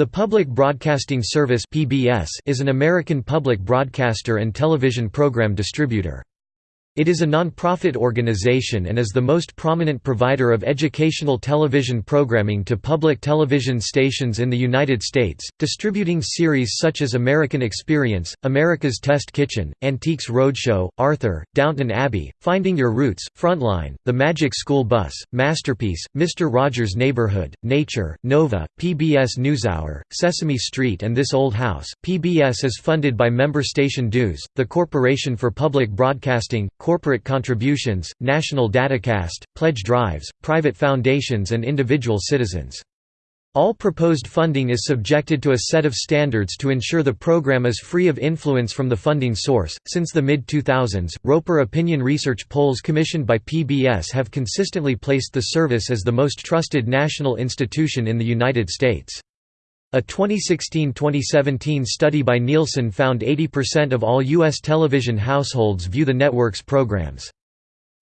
The Public Broadcasting Service (PBS) is an American public broadcaster and television program distributor. It is a non-profit organization and is the most prominent provider of educational television programming to public television stations in the United States, distributing series such as American Experience, America's Test Kitchen, Antiques Roadshow, Arthur, Downton Abbey, Finding Your Roots, Frontline, The Magic School Bus, Masterpiece, Mr. Rogers' Neighborhood, Nature, Nova, PBS NewsHour, Sesame Street and This Old House. PBS is funded by member station dues, the Corporation for Public Broadcasting, corporate contributions, national datacast, pledge drives, private foundations and individual citizens. All proposed funding is subjected to a set of standards to ensure the program is free of influence from the funding source. Since the mid 2000s, Roper opinion research polls commissioned by PBS have consistently placed the service as the most trusted national institution in the United States. A 2016–2017 study by Nielsen found 80% of all U.S. television households view the network's programs.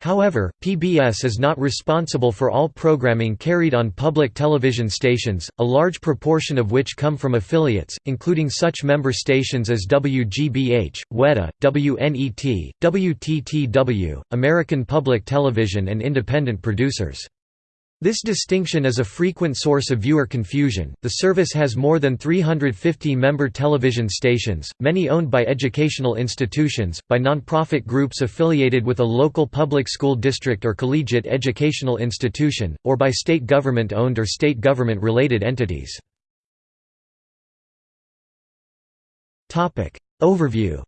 However, PBS is not responsible for all programming carried on public television stations, a large proportion of which come from affiliates, including such member stations as WGBH, WETA, WNET, WTTW, American Public Television and independent producers. This distinction is a frequent source of viewer confusion. The service has more than 350 member television stations, many owned by educational institutions, by nonprofit groups affiliated with a local public school district or collegiate educational institution, or by state government owned or state government related entities. Overview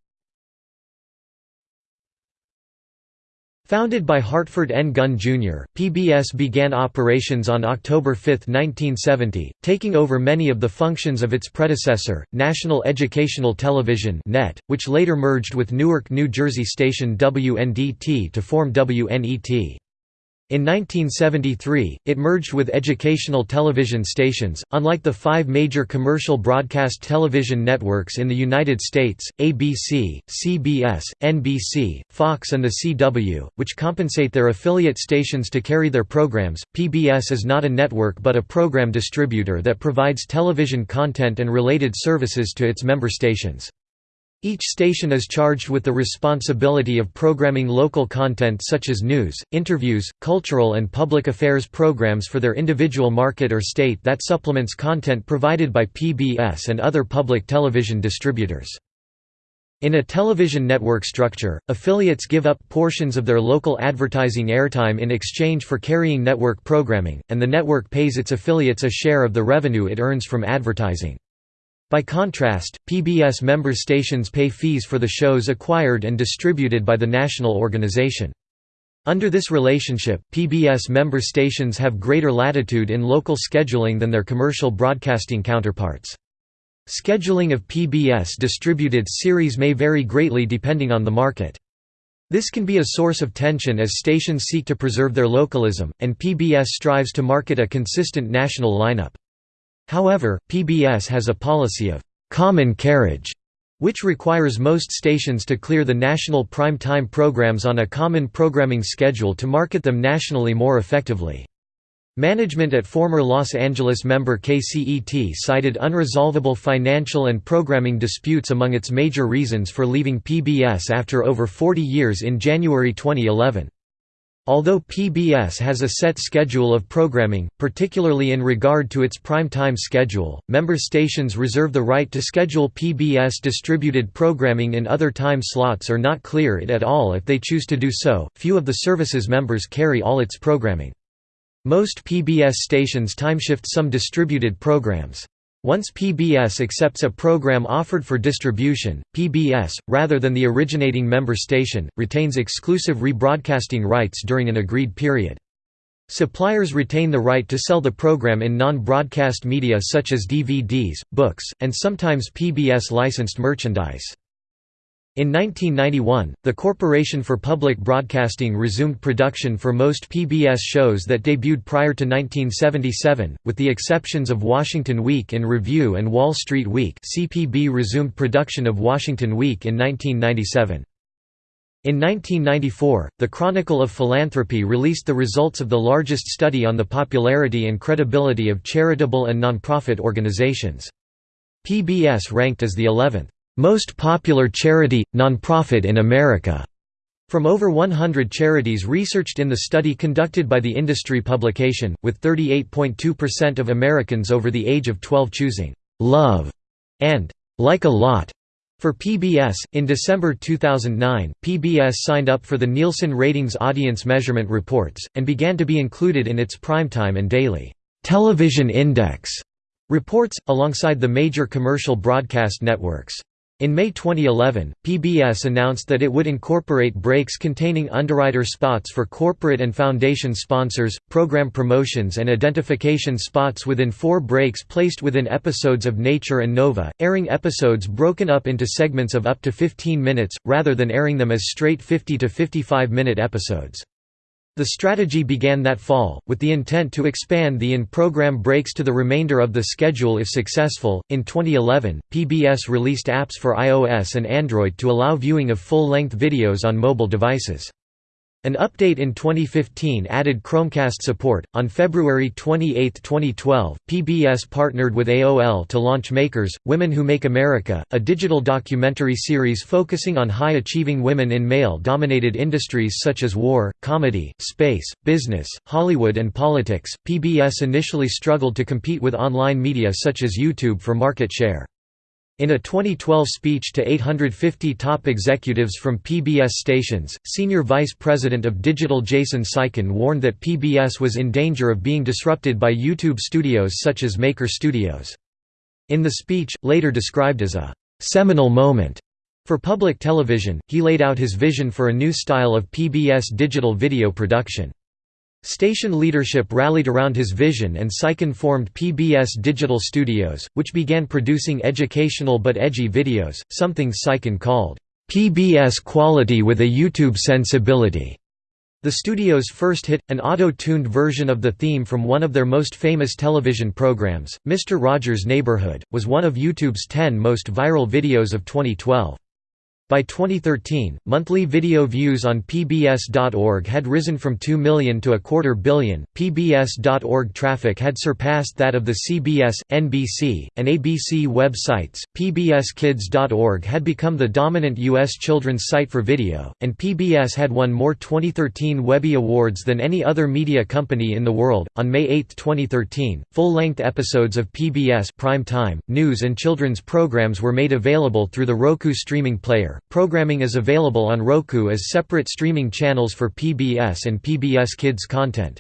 Founded by Hartford N. Gunn, Jr., PBS began operations on October 5, 1970, taking over many of the functions of its predecessor, National Educational Television (NET), which later merged with Newark, New Jersey station WNDT to form WNET. In 1973, it merged with educational television stations. Unlike the five major commercial broadcast television networks in the United States ABC, CBS, NBC, Fox, and the CW, which compensate their affiliate stations to carry their programs, PBS is not a network but a program distributor that provides television content and related services to its member stations. Each station is charged with the responsibility of programming local content such as news, interviews, cultural and public affairs programs for their individual market or state that supplements content provided by PBS and other public television distributors. In a television network structure, affiliates give up portions of their local advertising airtime in exchange for carrying network programming, and the network pays its affiliates a share of the revenue it earns from advertising. By contrast, PBS member stations pay fees for the shows acquired and distributed by the national organization. Under this relationship, PBS member stations have greater latitude in local scheduling than their commercial broadcasting counterparts. Scheduling of PBS-distributed series may vary greatly depending on the market. This can be a source of tension as stations seek to preserve their localism, and PBS strives to market a consistent national lineup. However, PBS has a policy of «common carriage» which requires most stations to clear the national prime time programs on a common programming schedule to market them nationally more effectively. Management at former Los Angeles member KCET cited unresolvable financial and programming disputes among its major reasons for leaving PBS after over 40 years in January 2011. Although PBS has a set schedule of programming, particularly in regard to its prime-time schedule, member stations reserve the right to schedule PBS-distributed programming in other time slots or not clear it at all if they choose to do so. Few of the service's members carry all its programming. Most PBS stations timeshift some distributed programs. Once PBS accepts a program offered for distribution, PBS, rather than the originating member station, retains exclusive rebroadcasting rights during an agreed period. Suppliers retain the right to sell the program in non-broadcast media such as DVDs, books, and sometimes PBS-licensed merchandise. In 1991, the Corporation for Public Broadcasting resumed production for most PBS shows that debuted prior to 1977, with the exceptions of Washington Week in Review and Wall Street Week CPB resumed production of Washington Week in 1997. In 1994, the Chronicle of Philanthropy released the results of the largest study on the popularity and credibility of charitable and nonprofit organizations. PBS ranked as the 11th most popular charity, nonprofit in America. From over 100 charities researched in the study conducted by the industry publication, with 38.2% of Americans over the age of 12 choosing love and like a lot for PBS, in December 2009, PBS signed up for the Nielsen Ratings Audience Measurement Reports, and began to be included in its primetime and daily television index reports, alongside the major commercial broadcast networks. In May 2011, PBS announced that it would incorporate breaks containing underwriter spots for corporate and foundation sponsors, program promotions and identification spots within four breaks placed within episodes of Nature and Nova, airing episodes broken up into segments of up to 15 minutes, rather than airing them as straight 50 to 55 minute episodes. The strategy began that fall, with the intent to expand the in program breaks to the remainder of the schedule if successful. In 2011, PBS released apps for iOS and Android to allow viewing of full length videos on mobile devices. An update in 2015 added Chromecast support. On February 28, 2012, PBS partnered with AOL to launch Makers Women Who Make America, a digital documentary series focusing on high achieving women in male dominated industries such as war, comedy, space, business, Hollywood, and politics. PBS initially struggled to compete with online media such as YouTube for market share. In a 2012 speech to 850 top executives from PBS stations, Senior Vice President of Digital Jason Seiken warned that PBS was in danger of being disrupted by YouTube studios such as Maker Studios. In the speech, later described as a «seminal moment» for public television, he laid out his vision for a new style of PBS digital video production. Station leadership rallied around his vision and Seiken formed PBS Digital Studios, which began producing educational but edgy videos, something Seiken called, "...PBS quality with a YouTube sensibility." The studio's first hit, an auto-tuned version of the theme from one of their most famous television programs, Mr. Rogers' Neighborhood, was one of YouTube's 10 most viral videos of 2012. By 2013, monthly video views on PBS.org had risen from 2 million to a quarter billion. PBS.org traffic had surpassed that of the CBS, NBC, and ABC websites. PBSKids.org had become the dominant U.S. children's site for video, and PBS had won more 2013 Webby Awards than any other media company in the world. On May 8, 2013, full length episodes of PBS prime time, news, and children's programs were made available through the Roku streaming player. Programming is available on Roku as separate streaming channels for PBS and PBS Kids content.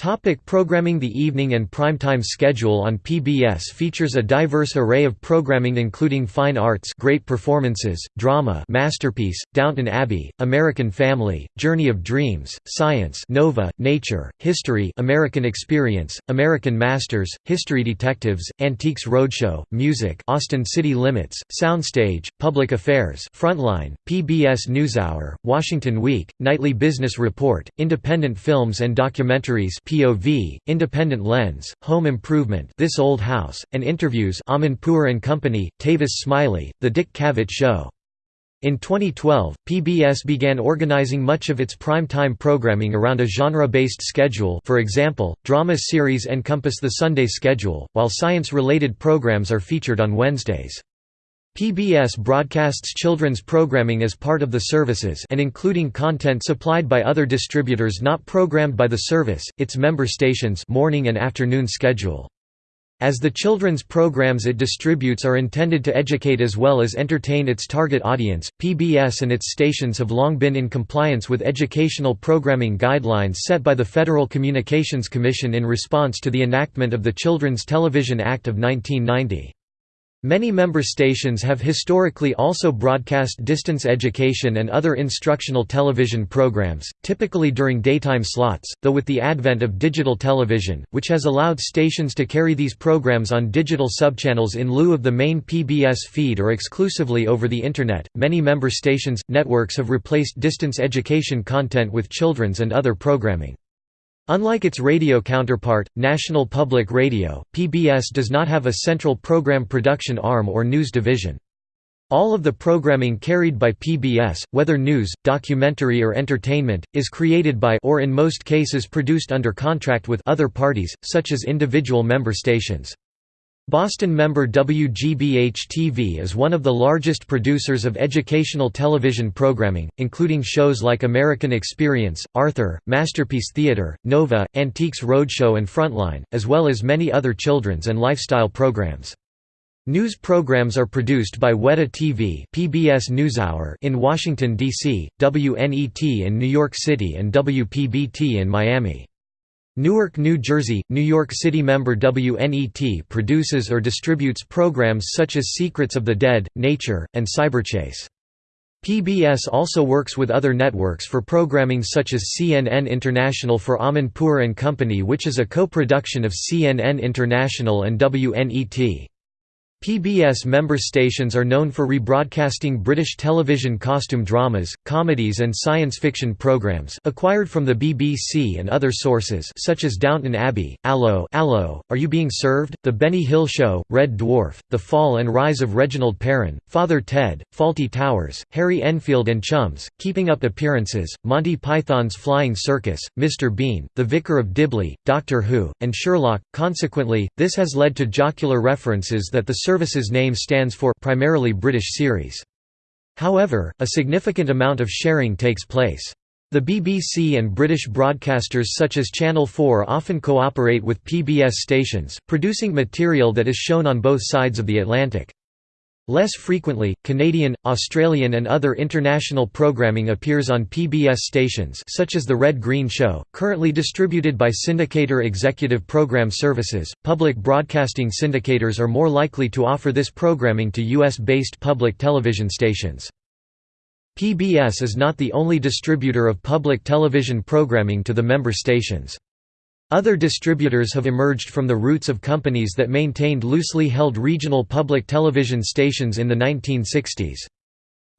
Topic programming The evening and primetime schedule on PBS features a diverse array of programming including fine arts great performances, drama masterpiece, Downton Abbey, American Family, Journey of Dreams, Science Nova, Nature, History American Experience, American Masters, History Detectives, Antiques Roadshow, Music Austin City Limits, Soundstage, Public Affairs Frontline, PBS NewsHour, Washington Week, Nightly Business Report, Independent Films and Documentaries POV, Independent Lens, Home Improvement This Old House, and interviews Amanpour and Company, Tavis Smiley, The Dick Cavett Show. In 2012, PBS began organizing much of its prime-time programming around a genre-based schedule for example, drama series encompass the Sunday schedule, while science-related programs are featured on Wednesdays. PBS broadcasts children's programming as part of the services and including content supplied by other distributors not programmed by the service, its member stations morning and afternoon schedule. As the children's programs it distributes are intended to educate as well as entertain its target audience, PBS and its stations have long been in compliance with educational programming guidelines set by the Federal Communications Commission in response to the enactment of the Children's Television Act of 1990. Many member stations have historically also broadcast distance education and other instructional television programs, typically during daytime slots, though with the advent of digital television, which has allowed stations to carry these programs on digital subchannels in lieu of the main PBS feed or exclusively over the Internet, many member stations, networks have replaced distance education content with children's and other programming. Unlike its radio counterpart, National Public Radio, PBS does not have a central program production arm or news division. All of the programming carried by PBS, whether news, documentary or entertainment, is created by or in most cases produced under contract with other parties, such as individual member stations. Boston member WGBH-TV is one of the largest producers of educational television programming, including shows like American Experience, Arthur, Masterpiece Theater, Nova, Antiques Roadshow and Frontline, as well as many other children's and lifestyle programs. News programs are produced by Weta TV PBS NewsHour in Washington, D.C., WNET in New York City and WPBT in Miami. Newark, New Jersey, New York City member WNET produces or distributes programs such as Secrets of the Dead, Nature, and Cyberchase. PBS also works with other networks for programming such as CNN International for Amanpour and Company which is a co-production of CNN International and WNET. PBS member stations are known for rebroadcasting British television costume dramas, comedies and science fiction programs acquired from the BBC and other sources such as Downton Abbey, Allo, Allo, Are You Being Served?, The Benny Hill Show, Red Dwarf, The Fall and Rise of Reginald Perrin, Father Ted, Fawlty Towers, Harry Enfield and Chums, Keeping Up Appearances, Monty Python's Flying Circus, Mr. Bean, The Vicar of Dibley, Doctor Who, and Sherlock. Consequently, this has led to jocular references that the service's name stands for primarily British series. However, a significant amount of sharing takes place. The BBC and British broadcasters such as Channel 4 often cooperate with PBS stations, producing material that is shown on both sides of the Atlantic. Less frequently, Canadian, Australian and other international programming appears on PBS stations such as The Red Green Show, currently distributed by syndicator Executive Program Services. Public broadcasting syndicators are more likely to offer this programming to US-based public television stations. PBS is not the only distributor of public television programming to the member stations. Other distributors have emerged from the roots of companies that maintained loosely held regional public television stations in the 1960s.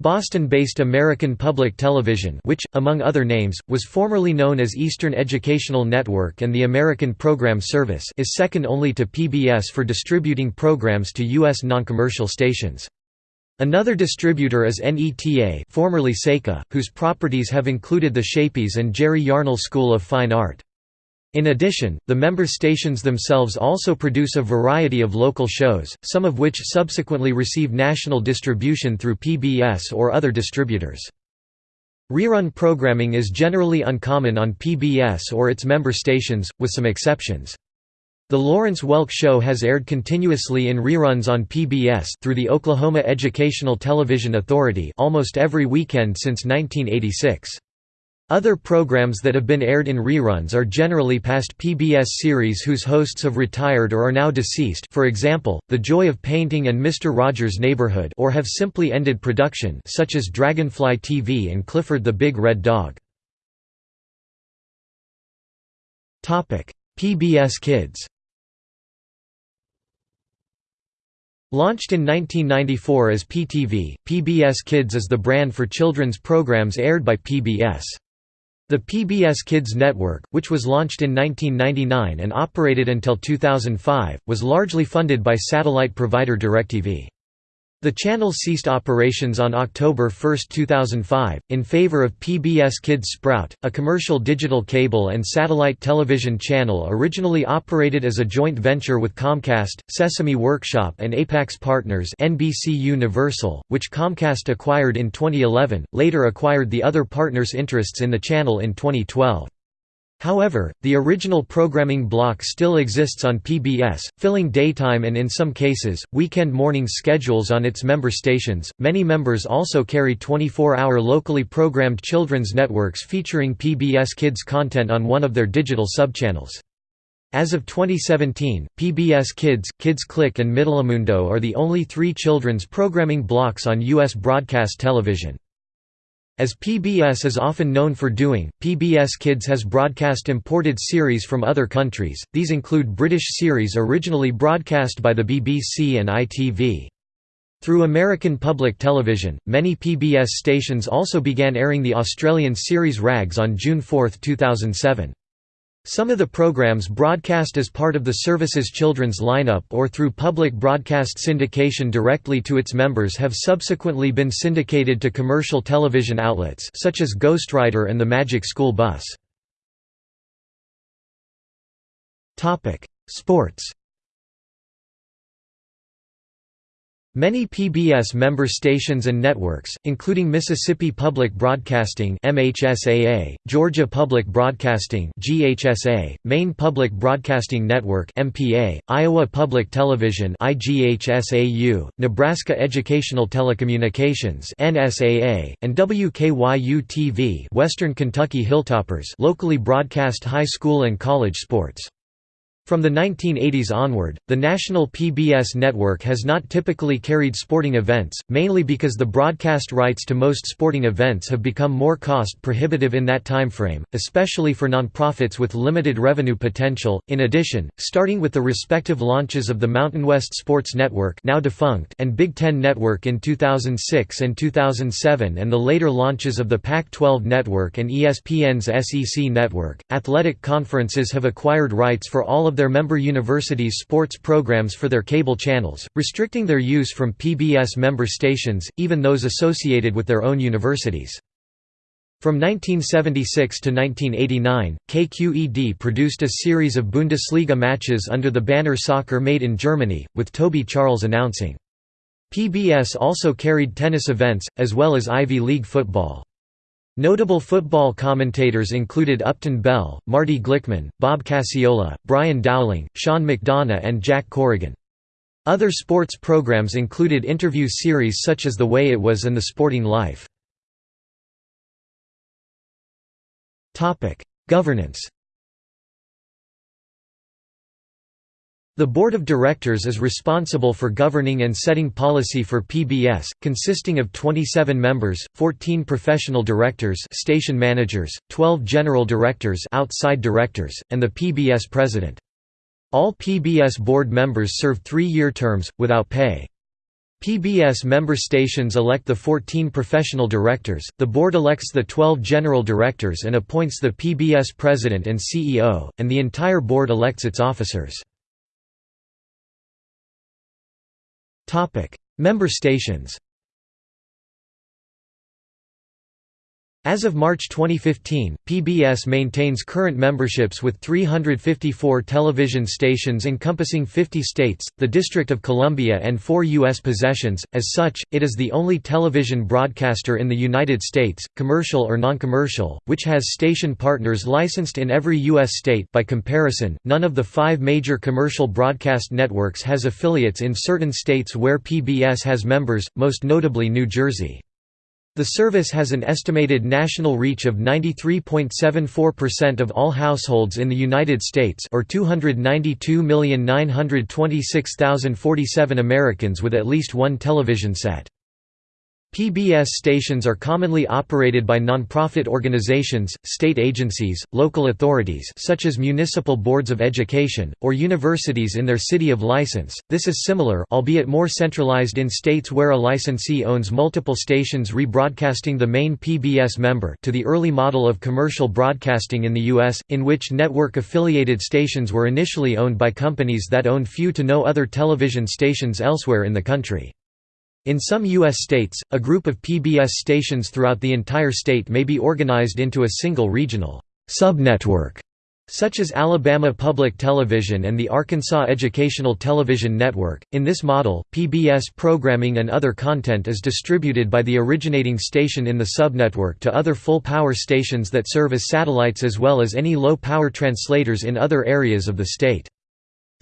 Boston-based American Public Television which, among other names, was formerly known as Eastern Educational Network and the American Program Service is second only to PBS for distributing programs to U.S. noncommercial stations. Another distributor is NETA formerly SECA, whose properties have included the Shapies and Jerry Yarnell School of Fine Art. In addition, the member stations themselves also produce a variety of local shows, some of which subsequently receive national distribution through PBS or other distributors. Rerun programming is generally uncommon on PBS or its member stations, with some exceptions. The Lawrence Welk Show has aired continuously in reruns on PBS through the Oklahoma Educational Television Authority almost every weekend since 1986. Other programs that have been aired in reruns are generally past PBS series whose hosts have retired or are now deceased for example, The Joy of Painting and Mr. Rogers' Neighborhood or have simply ended production such as Dragonfly TV and Clifford the Big Red Dog. PBS Kids Launched in 1994 as PTV, PBS Kids is the brand for children's programs aired by PBS. The PBS Kids Network, which was launched in 1999 and operated until 2005, was largely funded by satellite provider DirecTV. The channel ceased operations on October 1, 2005, in favor of PBS Kids Sprout, a commercial digital cable and satellite television channel originally operated as a joint venture with Comcast, Sesame Workshop and Apax Partners NBC Universal, which Comcast acquired in 2011, later acquired the other partners' interests in the channel in 2012. However, the original programming block still exists on PBS, filling daytime and in some cases, weekend morning schedules on its member stations. Many members also carry 24 hour locally programmed children's networks featuring PBS Kids content on one of their digital subchannels. As of 2017, PBS Kids, Kids Click and MiTelemundo are the only three children's programming blocks on U.S. broadcast television. As PBS is often known for doing, PBS Kids has broadcast imported series from other countries, these include British series originally broadcast by the BBC and ITV. Through American Public Television, many PBS stations also began airing the Australian series Raggs on June 4, 2007. Some of the programs broadcast as part of the service's children's lineup or through public broadcast syndication directly to its members have subsequently been syndicated to commercial television outlets such as Ghostwriter and the Magic School Bus. Sports Many PBS member stations and networks, including Mississippi Public Broadcasting (MHSAA), Georgia Public Broadcasting (GHSA), Maine Public Broadcasting Network (MPA), Iowa Public Television (IGHSAU), Nebraska Educational Telecommunications (NSAA), and WKYU-TV, Western Kentucky Hilltoppers, locally broadcast high school and college sports. From the 1980s onward, the national PBS network has not typically carried sporting events, mainly because the broadcast rights to most sporting events have become more cost-prohibitive in that timeframe, especially for nonprofits with limited revenue potential. In addition, starting with the respective launches of the Mountain West Sports Network now defunct and Big Ten Network in 2006 and 2007 and the later launches of the Pac-12 Network and ESPN's SEC Network, athletic conferences have acquired rights for all of their member universities' sports programs for their cable channels, restricting their use from PBS member stations, even those associated with their own universities. From 1976 to 1989, KQED produced a series of Bundesliga matches under the banner Soccer Made in Germany, with Toby Charles announcing. PBS also carried tennis events, as well as Ivy League football. Notable football commentators included Upton Bell, Marty Glickman, Bob Casciola, Brian Dowling, Sean McDonough and Jack Corrigan. Other sports programs included interview series such as The Way It Was and The Sporting Life. Governance The Board of Directors is responsible for governing and setting policy for PBS, consisting of 27 members, 14 professional directors station managers, 12 general directors outside directors, and the PBS president. All PBS board members serve three-year terms, without pay. PBS member stations elect the 14 professional directors, the board elects the 12 general directors and appoints the PBS president and CEO, and the entire board elects its officers. Member stations As of March 2015, PBS maintains current memberships with 354 television stations encompassing 50 states, the District of Columbia and four U.S. possessions. As such, it is the only television broadcaster in the United States, commercial or non-commercial, which has station partners licensed in every U.S. state. By comparison, none of the five major commercial broadcast networks has affiliates in certain states where PBS has members, most notably New Jersey. The service has an estimated national reach of 93.74% of all households in the United States or 292,926,047 Americans with at least one television set. PBS stations are commonly operated by nonprofit organizations, state agencies, local authorities such as municipal boards of education, or universities in their city of license. This is similar albeit more centralized in states where a licensee owns multiple stations rebroadcasting the main PBS member to the early model of commercial broadcasting in the US, in which network-affiliated stations were initially owned by companies that owned few to no other television stations elsewhere in the country. In some U.S. states, a group of PBS stations throughout the entire state may be organized into a single regional subnetwork, such as Alabama Public Television and the Arkansas Educational Television Network. In this model, PBS programming and other content is distributed by the originating station in the subnetwork to other full-power stations that serve as satellites as well as any low-power translators in other areas of the state.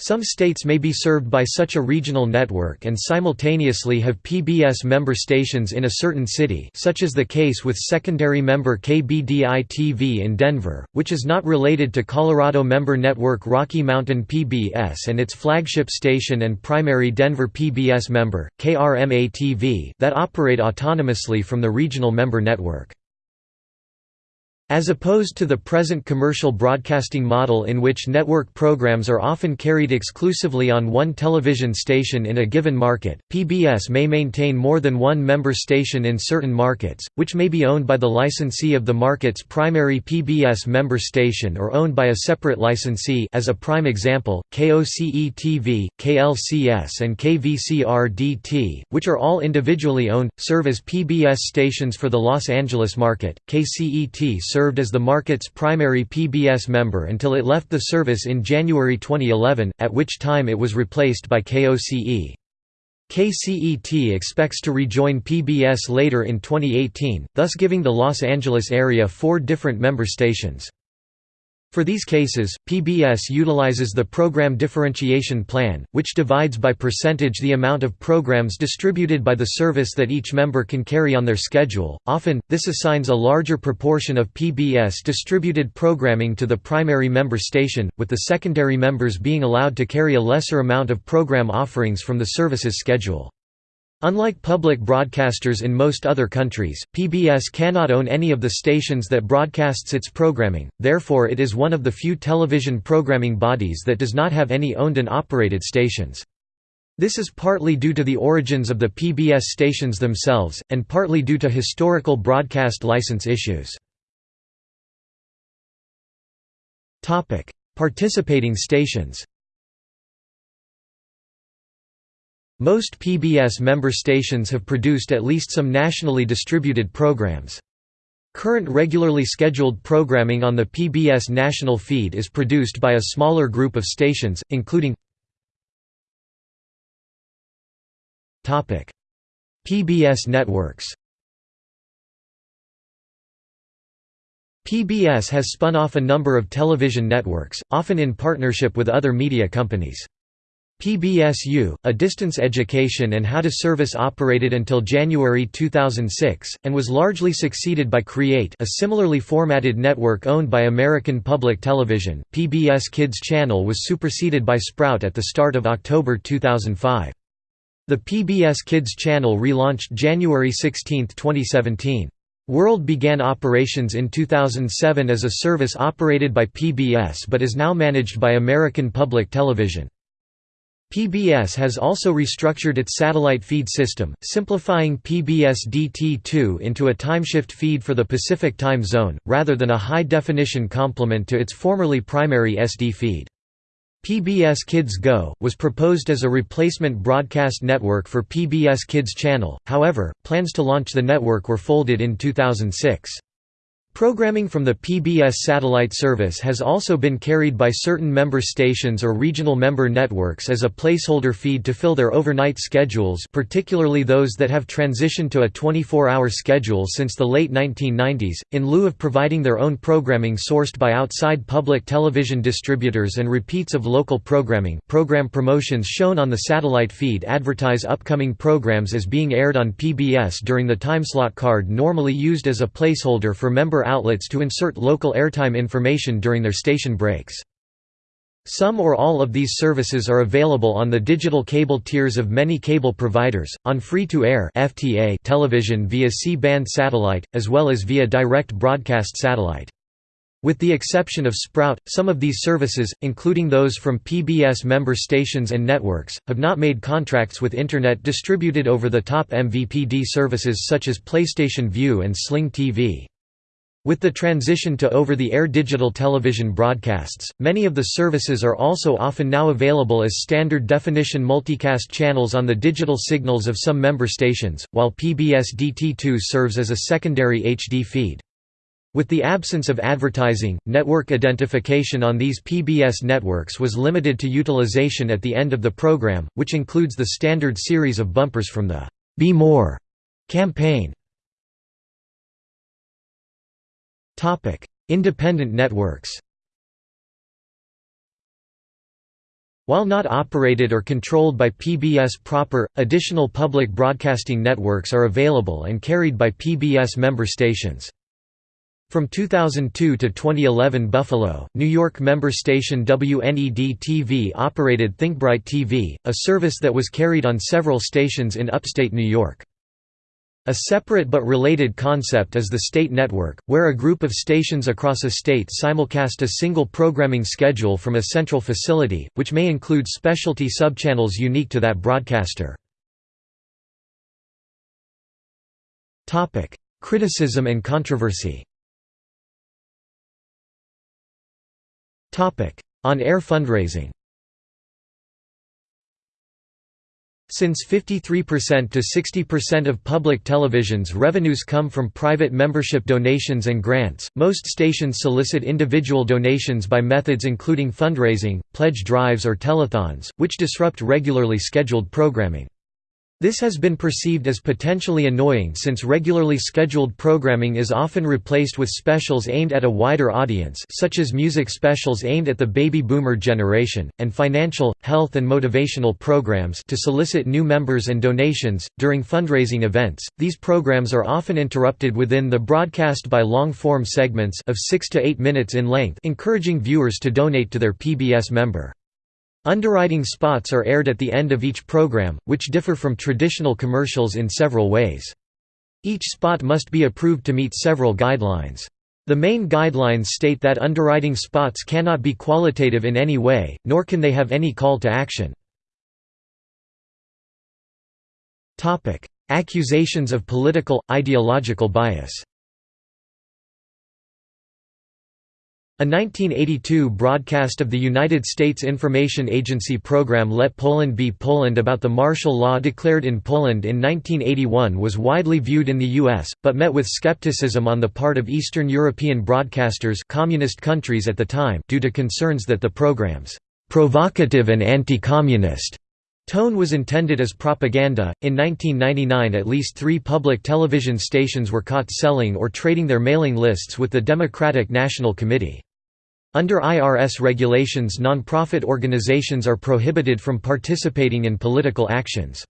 Some states may be served by such a regional network and simultaneously have PBS member stations in a certain city such as the case with secondary member KBDI-TV in Denver, which is not related to Colorado member network Rocky Mountain PBS and its flagship station and primary Denver PBS member, KRMA-TV that operate autonomously from the regional member network. As opposed to the present commercial broadcasting model in which network programs are often carried exclusively on one television station in a given market, PBS may maintain more than one member station in certain markets, which may be owned by the licensee of the market's primary PBS member station or owned by a separate licensee as a prime example, KOCE-TV, KLCS and KVCR-DT, which are all individually owned, serve as PBS stations for the Los Angeles market, KCET served as the market's primary PBS member until it left the service in January 2011, at which time it was replaced by KOCE. KCET expects to rejoin PBS later in 2018, thus giving the Los Angeles area four different member stations. For these cases, PBS utilizes the Program Differentiation Plan, which divides by percentage the amount of programs distributed by the service that each member can carry on their schedule. Often, this assigns a larger proportion of PBS distributed programming to the primary member station, with the secondary members being allowed to carry a lesser amount of program offerings from the service's schedule. Unlike public broadcasters in most other countries, PBS cannot own any of the stations that broadcasts its programming, therefore it is one of the few television programming bodies that does not have any owned and operated stations. This is partly due to the origins of the PBS stations themselves, and partly due to historical broadcast license issues. Participating stations Most PBS member stations have produced at least some nationally distributed programs. Current regularly scheduled programming on the PBS national feed is produced by a smaller group of stations, including PBS networks PBS has spun off a number of television networks, often in partnership with other media companies. PBS YOU, a distance education and how to service operated until January 2006, and was largely succeeded by Create a similarly formatted network owned by American Public Television. PBS Kids channel was superseded by Sprout at the start of October 2005. The PBS Kids channel relaunched January 16, 2017. World began operations in 2007 as a service operated by PBS but is now managed by American Public Television. PBS has also restructured its satellite feed system, simplifying PBS DT2 into a timeshift feed for the Pacific time zone, rather than a high-definition complement to its formerly primary SD feed. PBS Kids Go, was proposed as a replacement broadcast network for PBS Kids Channel, however, plans to launch the network were folded in 2006. Programming from the PBS satellite service has also been carried by certain member stations or regional member networks as a placeholder feed to fill their overnight schedules particularly those that have transitioned to a 24-hour schedule since the late 1990s, in lieu of providing their own programming sourced by outside public television distributors and repeats of local programming. Program promotions shown on the satellite feed advertise upcoming programs as being aired on PBS during the timeslot card normally used as a placeholder for member outlets to insert local airtime information during their station breaks. Some or all of these services are available on the digital cable tiers of many cable providers, on free-to-air television via C-band satellite, as well as via direct broadcast satellite. With the exception of Sprout, some of these services, including those from PBS member stations and networks, have not made contracts with Internet distributed over-the-top MVPD services such as PlayStation Vue and Sling TV. With the transition to over-the-air digital television broadcasts, many of the services are also often now available as standard-definition multicast channels on the digital signals of some member stations, while PBS DT2 serves as a secondary HD feed. With the absence of advertising, network identification on these PBS networks was limited to utilization at the end of the program, which includes the standard series of bumpers from the "'Be More' campaign. Independent networks While not operated or controlled by PBS proper, additional public broadcasting networks are available and carried by PBS member stations. From 2002 to 2011 Buffalo, New York member station WNED-TV operated ThinkBright TV, a service that was carried on several stations in upstate New York. A separate but related concept is the state network, where a group of stations across a state simulcast a single programming schedule from a central facility, which may include specialty subchannels unique to that broadcaster. Criticism and controversy On-air fundraising Since 53% to 60% of public television's revenues come from private membership donations and grants, most stations solicit individual donations by methods including fundraising, pledge drives or telethons, which disrupt regularly scheduled programming. This has been perceived as potentially annoying since regularly scheduled programming is often replaced with specials aimed at a wider audience such as music specials aimed at the baby boomer generation, and financial, health and motivational programs to solicit new members and donations. During fundraising events, these programs are often interrupted within the broadcast by long-form segments of 6 to 8 minutes in length encouraging viewers to donate to their PBS member. Underwriting spots are aired at the end of each program, which differ from traditional commercials in several ways. Each spot must be approved to meet several guidelines. The main guidelines state that underwriting spots cannot be qualitative in any way, nor can they have any call to action. Accusations of political, ideological bias A 1982 broadcast of the United States Information Agency program Let Poland Be Poland about the martial law declared in Poland in 1981 was widely viewed in the U.S., but met with skepticism on the part of Eastern European broadcasters communist countries at the time due to concerns that the program's provocative and anti-communist tone was intended as propaganda. In 1999, at least three public television stations were caught selling or trading their mailing lists with the Democratic National Committee. Under IRS regulations non-profit organizations are prohibited from participating in political actions.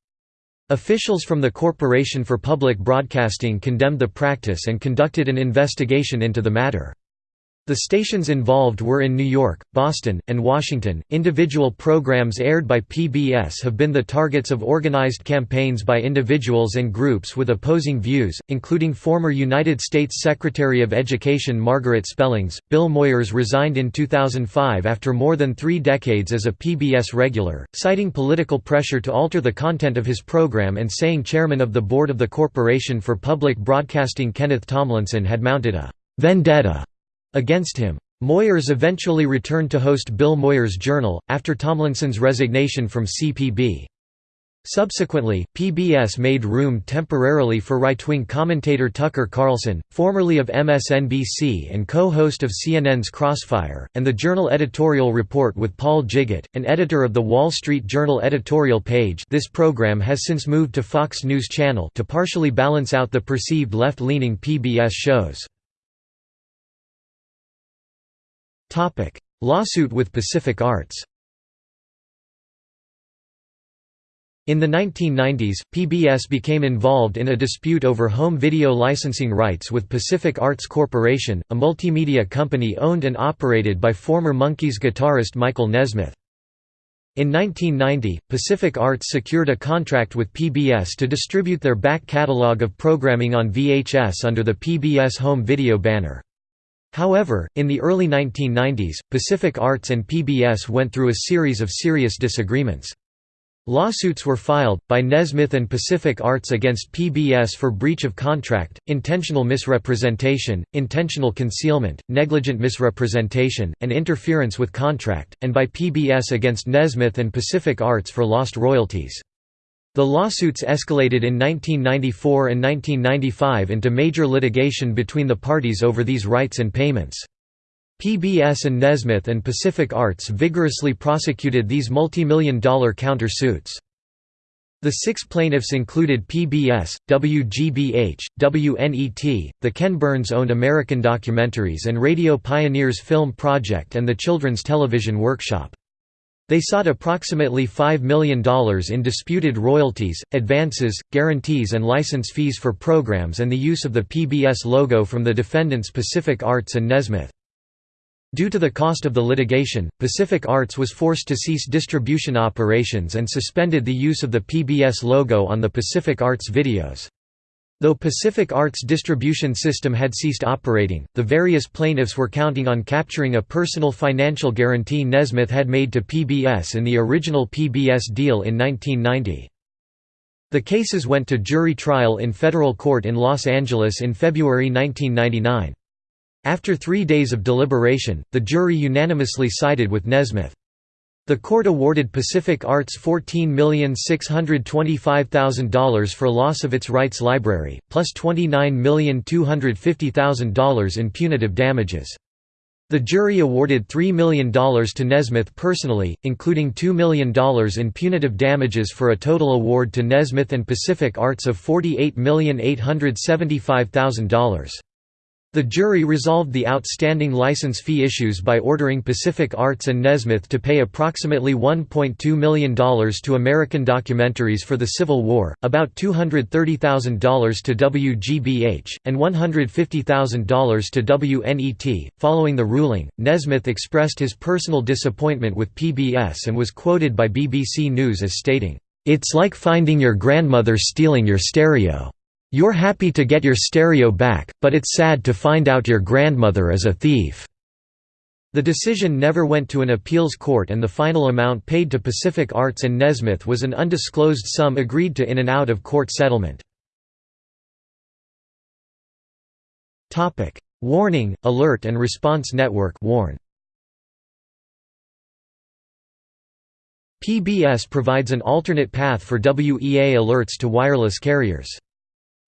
Officials from the Corporation for Public Broadcasting condemned the practice and conducted an investigation into the matter. The stations involved were in New York, Boston, and Washington. Individual programs aired by PBS have been the targets of organized campaigns by individuals and groups with opposing views, including former United States Secretary of Education Margaret Spellings. Bill Moyers resigned in 2005 after more than three decades as a PBS regular, citing political pressure to alter the content of his program and saying chairman of the board of the Corporation for Public Broadcasting Kenneth Tomlinson had mounted a vendetta against him. Moyers eventually returned to host Bill Moyers' Journal, after Tomlinson's resignation from CPB. Subsequently, PBS made room temporarily for right-wing commentator Tucker Carlson, formerly of MSNBC and co-host of CNN's Crossfire, and the Journal editorial report with Paul Gigot, an editor of the Wall Street Journal editorial page this program has since moved to Fox News Channel to partially balance out the perceived left-leaning PBS shows. Topic: Lawsuit with Pacific Arts. In the 1990s, PBS became involved in a dispute over home video licensing rights with Pacific Arts Corporation, a multimedia company owned and operated by former Monkees guitarist Michael Nesmith. In 1990, Pacific Arts secured a contract with PBS to distribute their back catalog of programming on VHS under the PBS home video banner. However, in the early 1990s, Pacific Arts and PBS went through a series of serious disagreements. Lawsuits were filed, by Nesmith and Pacific Arts against PBS for breach of contract, intentional misrepresentation, intentional concealment, negligent misrepresentation, and interference with contract, and by PBS against Nesmith and Pacific Arts for lost royalties. The lawsuits escalated in 1994 and 1995 into major litigation between the parties over these rights and payments. PBS and Nesmith and Pacific Arts vigorously prosecuted these multi-million dollar counter-suits. The six plaintiffs included PBS, WGBH, WNET, the Ken Burns-owned American Documentaries and Radio Pioneers Film Project and the Children's Television Workshop. They sought approximately $5 million in disputed royalties, advances, guarantees and license fees for programs and the use of the PBS logo from the defendants Pacific Arts and Nesmith. Due to the cost of the litigation, Pacific Arts was forced to cease distribution operations and suspended the use of the PBS logo on the Pacific Arts videos. Though Pacific Arts' distribution system had ceased operating, the various plaintiffs were counting on capturing a personal financial guarantee Nesmith had made to PBS in the original PBS deal in 1990. The cases went to jury trial in federal court in Los Angeles in February 1999. After three days of deliberation, the jury unanimously sided with Nesmith. The court awarded Pacific Arts $14,625,000 for loss of its rights library, plus $29,250,000 in punitive damages. The jury awarded $3 million to Nesmith personally, including $2 million in punitive damages for a total award to Nesmith and Pacific Arts of $48,875,000. The jury resolved the outstanding license fee issues by ordering Pacific Arts and Nesmith to pay approximately $1.2 million to American documentaries for the Civil War, about $230,000 to WGBH, and $150,000 to WNET. Following the ruling, Nesmith expressed his personal disappointment with PBS and was quoted by BBC News as stating, It's like finding your grandmother stealing your stereo. You're happy to get your stereo back, but it's sad to find out your grandmother is a thief." The decision never went to an appeals court and the final amount paid to Pacific Arts and Nesmith was an undisclosed sum agreed to in an out-of-court settlement. Warning, Alert and Response Network warn. PBS provides an alternate path for WEA alerts to wireless carriers.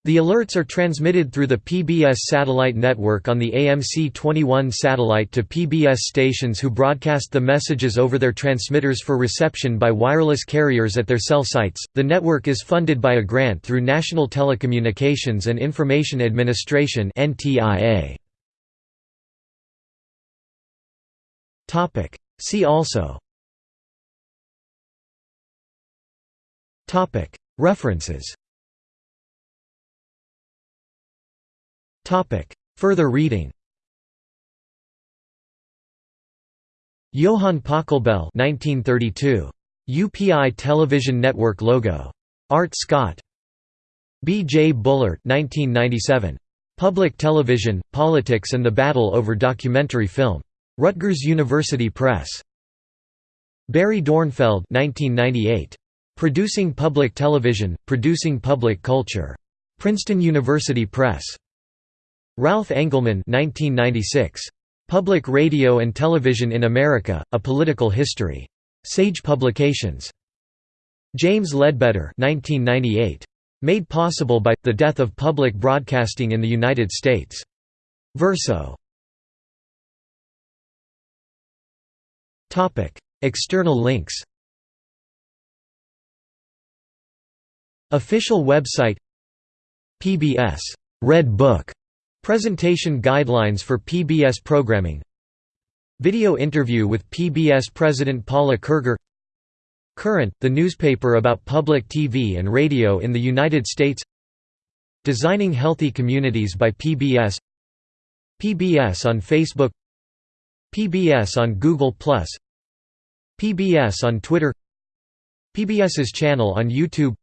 The alerts are transmitted through the PBS satellite network on the AMC-21 satellite to PBS stations who broadcast the messages over their transmitters for reception by wireless carriers at their cell sites. The network is funded by a grant through National Telecommunications and Information Administration (NTIA). Topic: See also Topic: References Further reading Johann Pachelbel 1932. UPI Television Network logo. Art Scott. B. J. Bullert 1997. Public Television, Politics and the Battle over Documentary Film. Rutgers University Press. Barry Dornfeld 1998. Producing Public Television, Producing Public Culture. Princeton University Press. Ralph Engelman 1996. Public Radio and Television in America, A Political History. Sage Publications. James Ledbetter 1998. Made possible by, the death of public broadcasting in the United States. Verso. External links Official website PBS Red Book Presentation guidelines for PBS programming. Video interview with PBS President Paula Kerger. Current, the newspaper about public TV and radio in the United States. Designing Healthy Communities by PBS PBS on Facebook. PBS on Google+, PBS on Twitter. PBS's channel on YouTube.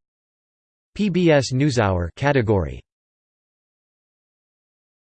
PBS NewsHour category